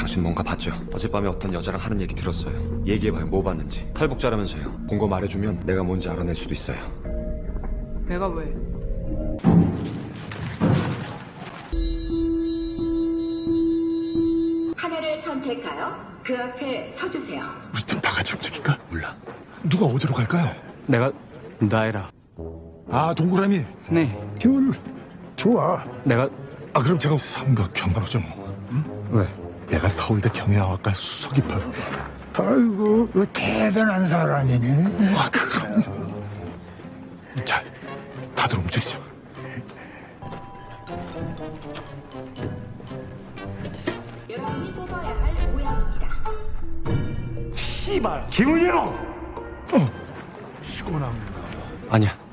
당신 뭔가 봤죠? 어젯밤에 어떤 여자랑 하는 얘기 들었어요. 얘기해봐요. 뭐 봤는지. 탈북자라면서요. 본 거 말해주면 내가 뭔지 알아낼 수도 있어요. 내가 왜? 하나를 선택하여 그 앞에 서주세요. 우리 팀다 같이 움직일까? 몰라. 누가 어디로 갈까요? 내가 나이라. 아, 동그라미. 네. 겨울. 좋아. 내가 아, 그럼 제가 삼각형으로 좀. 왜? 얘가 서울대 경영학과 수석이파. 아이고, 그 대단한 사람이네. 아, 그럼. 자, 다들 움직이죠. 여러분이 뽑아야 할 모양입니다. 씨발, 김은영! 어, 피곤한가? 아니야.